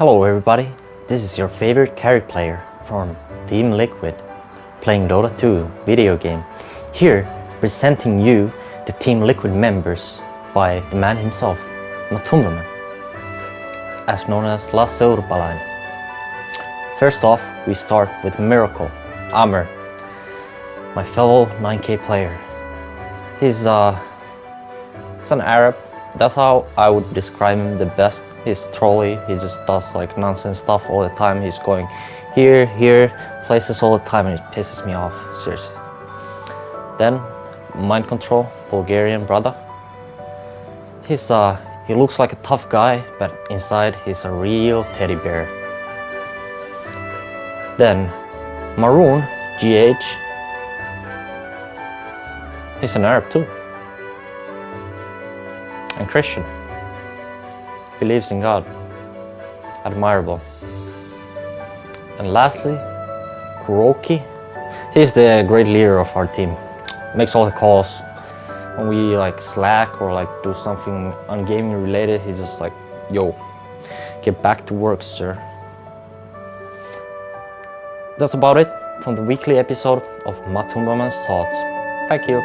Hello everybody, this is your favorite carry player from Team Liquid playing Dota 2 video game. Here presenting you the Team Liquid members by the man himself, Matumbaman, as known as Lasse. First off, we start with Miracle, Amer, my fellow 9k player. He's, uh, he's an Arab, that's how I would describe him the best. He's trolly, he just does like nonsense stuff all the time. He's going here, here, places all the time and it pisses me off, seriously. Then, Mind Control, Bulgarian brother. He's, uh, he looks like a tough guy, but inside he's a real teddy bear. Then, Maroun, GH. He's an Arab too. And Christian. Believes in God. Admirable. And lastly, KuroKy. He's the great leader of our team. Makes all the calls. When we like slack or like do something ungaming related, he's just like, yo, get back to work, sir. That's about it from the weekly episode of Matumbaman's Thoughts. Thank you.